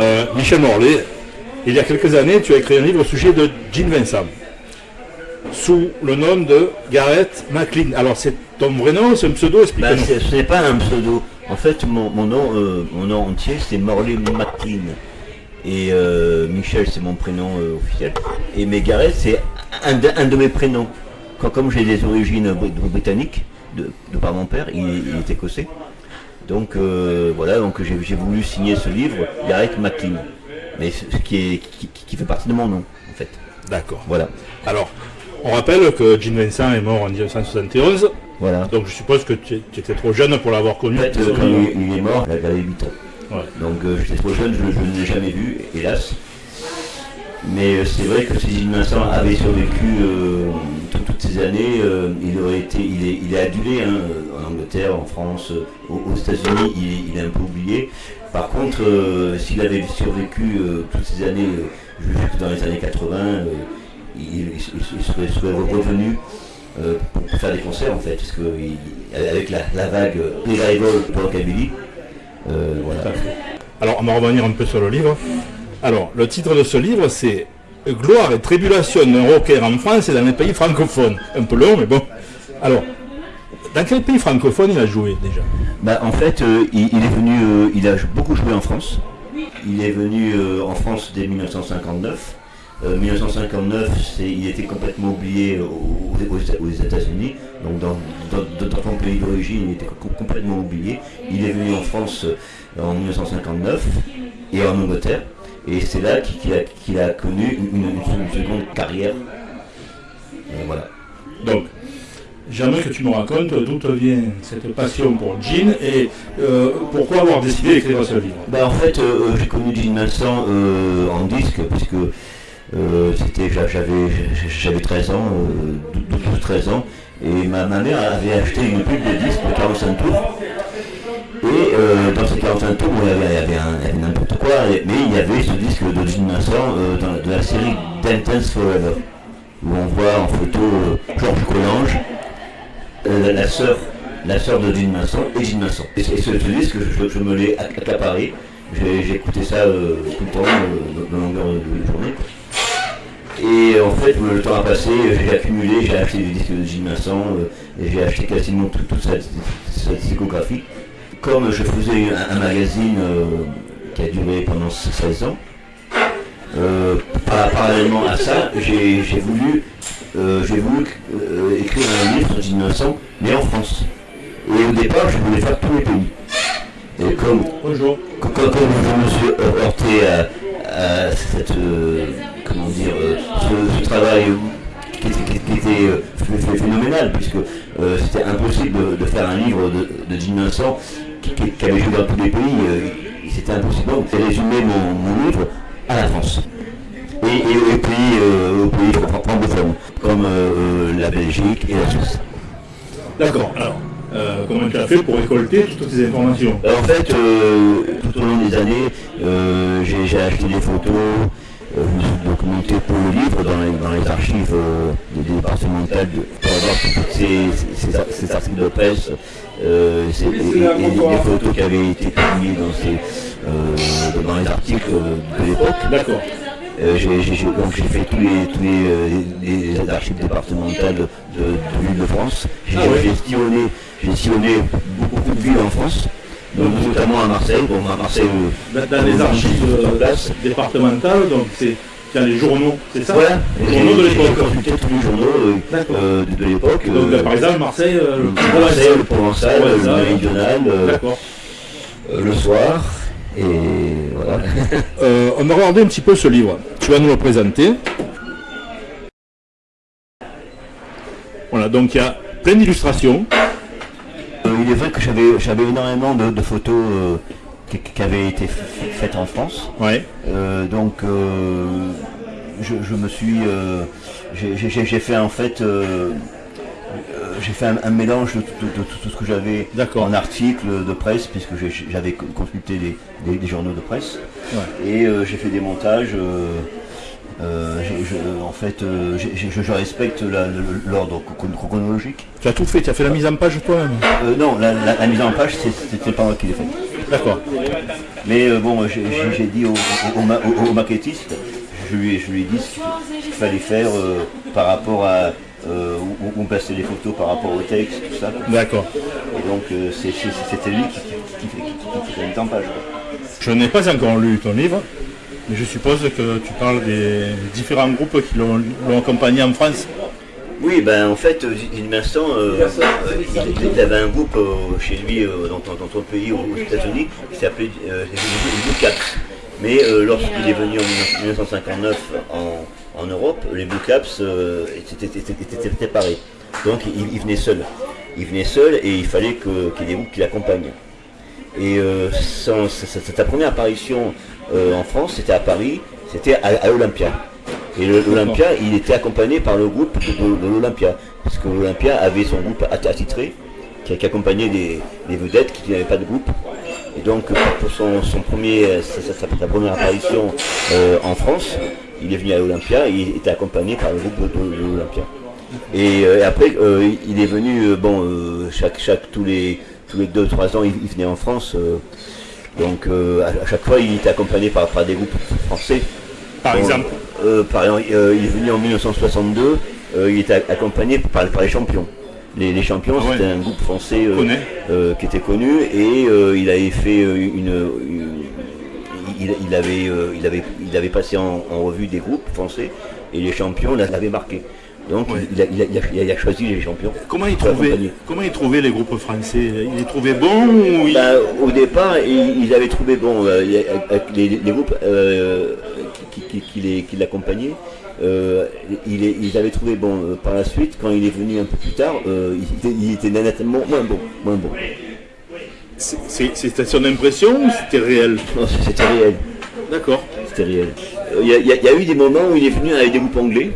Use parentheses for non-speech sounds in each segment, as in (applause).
Euh, Michel Morlaix, il y a quelques années, tu as écrit un livre au sujet de Jean Vincent, sous le nom de Gareth McLean. Alors c'est ton vrai nom, c'est un pseudo, Bah, c'est- ce n'est pas un pseudo. En fait, mon, mon nom, euh, mon nom entier, c'est Morley McLean. Et euh, Michel, c'est mon prénom officiel. Et Megaret, c'est un, de- un de mes prénoms. Quand, comme j'ai des origines bri- britanniques, de, de par mon père, il, il est écossais. Donc euh, voilà, donc j'ai voulu signer ce livre, Gareth McLean. Mais ce ce qui, est, qui, qui fait partie de mon nom, en fait. D'accord. Voilà. Alors, on rappelle que Jean Vincent est mort en 1971, Voilà. donc je suppose que tu, tu étais trop jeune pour l'avoir connu. En fait, euh, quand il, il est mort, j'avais 8 ans. Ouais. Donc euh, j'étais trop jeune, je, je ne l'ai jamais vu, hélas. Mais euh, c'est vrai que si Gilles Vincent avait survécu euh, toutes ces années, euh, il aurait été, il est, il est adulé hein, euh, en Angleterre, en France, euh, aux, États-Unis, il, est- un peu oublié. Par contre, s'il avait survécu toutes ces années, jusque dans les années 80, euh, il, serait, revenu pour faire des concerts en fait, parce que avec la, la vague revival de rockabilly, voilà. Alors, on va revenir un peu sur le livre. Alors, le titre de ce livre, c'est Gloire et tribulation d'un rocker en France et dans les pays francophones. Un peu long, mais bon. Alors, dans quel pays francophone il a joué déjà? Bah, en fait, euh, il, est venu, euh, il a beaucoup joué en France. Il est venu euh, en France dès 1959. Euh, 1959, c'est- il était complètement oublié aux, États-Unis. Donc, dans, dans- dans son pays d'origine, il était co- complètement oublié. Il est venu en France en 1959 et en Angleterre. Et c'est là qu'il a, connu une, seconde carrière. Euh, voilà. Donc, j'aimerais que tu me racontes d'où te vient cette passion pour Jean et euh, pourquoi avoir décidé d'écrire ce livre? Bah, en fait, euh, j'ai connu Gene Vincent euh, en disque, puisque c'était, j'a- j'avais, j'avais 13 ans, euh, 12-13 ans, et ma, ma mère avait acheté une pub de disque de 45 tours. Et euh, dans ces 45 tours, avait, il y avait n'importe quoi, mais il y avait ce disque de Gene Vincent euh, dans- de la série Dance Forever, où on voit en photo euh, Georges Collange, la, sœur la sœur de Gene Vincent et Gene Vincent. Et, ce- disque, je, me l'ai accaparé. J'ai écouté ça tout le temps, de longueur de, journée. Et en fait, le temps a passé, j'ai accumulé, j'ai acheté des disques de Gene Vincent, euh, et j'ai acheté quasiment tout- toute sa, sa discographie. Comme je faisais un, un magazine euh, qui a duré pendant 16 ans, euh, par- parallèlement à ça, j'ai voulu, euh, voulu écrire un livre sur Vincent, mais en France. Et au départ, je voulais faire tous les pays. Et comme, Bonjour. comme, comme je me suis heurté à, à cette, euh, comment dire, euh, ce, ce travail qui était, qui- qui était, euh, ph- ph- phénoménal, puisque c'était impossible de, de faire un livre de, de Gene Vincent qui, qui- qui avait joué dans tous les pays. euh, c'était impossible. Donc, j'ai résumé mon, mon livre à la France. Et, et aux pays, euh, aux pays francophones, comme euh, la Belgique et la Suisse. D'accord. Alors, euh, comment tu as fait pour récolter toutes ces informations? En fait, euh, tout au long des années, euh, j'ai acheté des photos, euh, je me suis documenté pour le livre dans les, dans les archives euh, départementales pour avoir toutes ces, articles de presse euh, et, les photos qui avaient été publiées dans, ces, euh, dans les articles de l'époque. D'accord. Euh, j'ai- fait tous les, tous les, euh, les- les archives départementales de, de l'île de France. J'ai Ah ouais. sillonné beaucoup de villes en France, donc, notamment à Marseille. Bon, à Marseille, euh, Dans, dans les archives euh, départementales, donc c'est a les journaux, c'est ça? Voilà, Les journaux de l'époque. consulté tous les journaux euh, euh, de, de l'époque. Donc euh, par exemple, Marseille, le Marseille, le Provençal, le. Méridional, D'accord. le soir, et voilà. (laughs) On va regarder un petit peu ce livre. Tu vas nous le présenter. Voilà, donc il y a plein d'illustrations. Il est vrai que j'avais énormément de, de photos euh, qui, qui avaient été faites en France. Ouais. Euh, donc euh, je, je me suis j'ai- fait en fait j'ai fait un, un mélange de, tout- de- de tout ce que j'avais D'accord. en articles de presse puisque j'avais co- consulté des, des- des journaux de presse Ouais. et j'ai fait des montages euh, euh, je- en fait euh, je, je respecte l'ordre chron- chronologique Tu as tout fait, tu as fait la mise en page toi-même. Euh, non la, la- la mise en page c'était pas moi qui l'ai fait D'accord. Mais euh, bon, j'ai dit au, au, au ma- au- au maquettiste, je lui, ai- je lui ai dit ce qu'il fallait faire euh, par rapport à euh, où, on passait les photos par rapport au texte, tout ça. D'accord. Et donc euh, c'était lui qui, qui, qui, qui, faisait une tempage. Je n'ai pas encore lu ton livre, je suppose que tu parles des différents groupes qui l'ont accompagné en France. Oui, ben en fait, euh, Gilles Vincent, euh, euh, il, il avait un groupe euh, chez lui dans, dans- pays aux, États-Unis qui s'appelait les Blue Caps. Mais lorsqu'il est venu en 1959 en, Europe, les Blue Caps étaient, séparés. Donc il, il venait seul. Il venait seul et il fallait qu'il y ait des groupes qui l'accompagnent. Et euh, sa, première apparition euh, en France, c'était à Paris, c'était à, à Olympia. Et l'Olympia, il était accompagné par le groupe de, de- de l'Olympia. Parce que l'Olympia avait son groupe att- attitré, qui, qui accompagnait des, des vedettes qui n'avaient pas de groupe. Et donc pour- son, son premier, sa, sa- première apparition euh, en France, il est venu à l'Olympia et il était accompagné par le groupe de, l'Olympia. Et, euh, et après, euh, il est venu, euh, bon, euh, chaque, chaque, tous les tous les 2-3 ans, il, il venait en France. euh, donc euh, à, à chaque fois, il était accompagné par, par des groupes français. Par exemple. euh, par exemple, il est venu en 1962, euh, il était accompagné par, par les champions. Les, les champions, Ah ouais. c'était un groupe français qui était connu et il avait fait une, une- il, il avait, euh, il, avait, il avait passé en, en revue des groupes français et les champions l'avaient marqué. Donc Ouais. il, a, il a- il a- il a choisi les champions. Comment il trouvait, comment il trouvait les groupes français Il les trouvait bons ou Bah, au départ, ils, avaient trouvé bon, euh, les, les groupes euh, qui, qui- qui les- qui l'accompagnaient. euh, il est- ils avaient trouvé bon par la suite quand il est venu un peu plus tard euh, il, était, était nettement moins bon moins bon C'était son impression ou c'était réel c'était réel D'accord. c'était réel Euh, y, y il y a eu des moments où il est venu avec des groupes anglais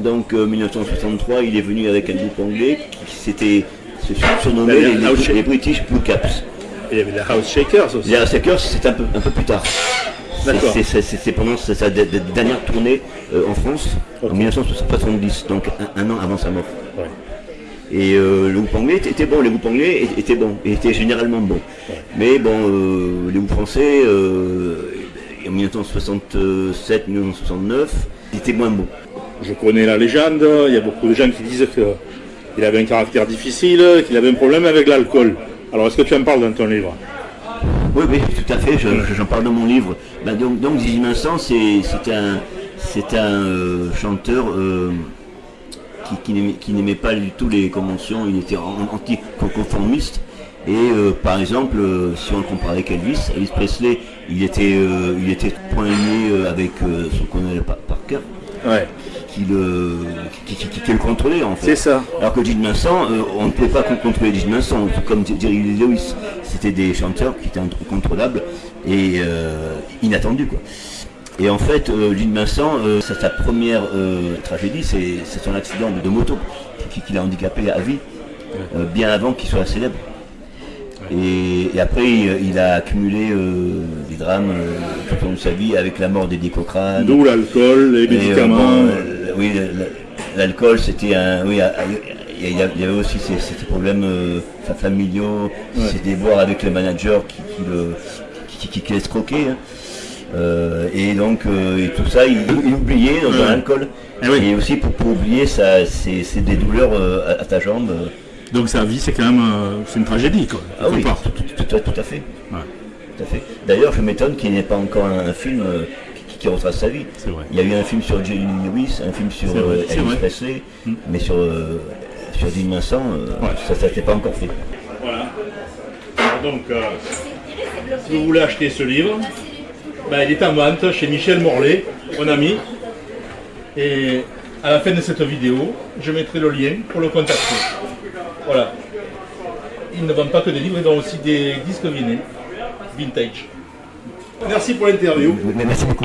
donc euh, 1963 il est venu avec un groupe anglais qui s'était surnommé les, la- les- les British Blue Caps Il y avait les House Shakers aussi. Les Hackers, c'est un peu, un peu plus tard. C'est- pendant sa, sa de- de- dernière tournée euh, en France, en 1970, donc un, un an avant sa mort. Ouais. Et euh, le groupe anglais était, était bon, les groupes anglais étaient bons, étaient généralement bons. Mais bon, euh, les groupes français, en 1967, 1969, ils étaient moins bons. Je connais la légende, il y a beaucoup de gens qui disent qu'il avait un caractère difficile, qu'il avait un problème avec l'alcool. Alors est-ce que tu en parles dans ton livre? Oui, oui, tout à fait, je- je- j'en parle dans mon livre. Ben, donc, donc Zizi Vincent, c'est un, euh, chanteur euh, qui, n'aimait- pas du tout les conventions, il était an- anti-conformiste. Et euh, par exemple, si on le compare avec Elvis, Elvis Presley, il était, il était avec euh, son colonel par, Parker, Ouais. qui le, qui, qui- qui- qui le contrôlait en fait. C'est ça. Alors que Gene Vincent, euh, on ne pouvait pas con- contrôler Gene Vincent, tout comme Jerry Lewis. C'était des chanteurs qui étaient incontrôlables et euh, inattendus. Quoi. Et en fait, euh, Gene Vincent, euh, sa, première tragédie, c'est son accident de, moto qui, l'a handicapé à vie, bien avant qu'il soit célèbre. Et, et après, il, il a accumulé euh, des drames euh, tout au long de sa vie avec la mort d'Eddie Cochrane. D'où l'alcool, les euh, médicaments. bon, oui, l'alcool, c'était un. Oui, il y avait aussi ces, ces problèmes fa- familiaux, c'était boire avec le manager qui, qui le qui, qui- qui laisse croquer. hein. Euh, et donc, euh, et tout ça, il, il oubliait dans Ouais. l'alcool. Eh oui. Et aussi pour, pour oublier, ça, c'est c'est des douleurs euh, à, à ta jambe. Donc sa vie c'est quand même euh, c'est une tragédie quoi. Ah quelque oui, part. tout, tout- tout à- tout à fait. Ouais. Tout à fait. D'ailleurs, je m'étonne qu'il n'y ait pas encore un, un film euh, qui, qui retrace sa vie. C'est vrai. Il y a eu un film sur Jerry Lewis, un film sur euh, Elvis. Presley, Mm. mais sur, euh, sur Dean Vincent, euh, Ouais. ça ne s'était pas encore fait. Voilà. Alors donc, euh, si vous voulez acheter ce livre, ben, il est en vente chez Michel Morlaix, mon ami. Et à la fin de cette vidéo, je mettrai le lien pour le contacter. Voilà. Il ne vend pas que des livres, il vend aussi des disques vinyles, vintage. Merci pour l'interview. Merci beaucoup.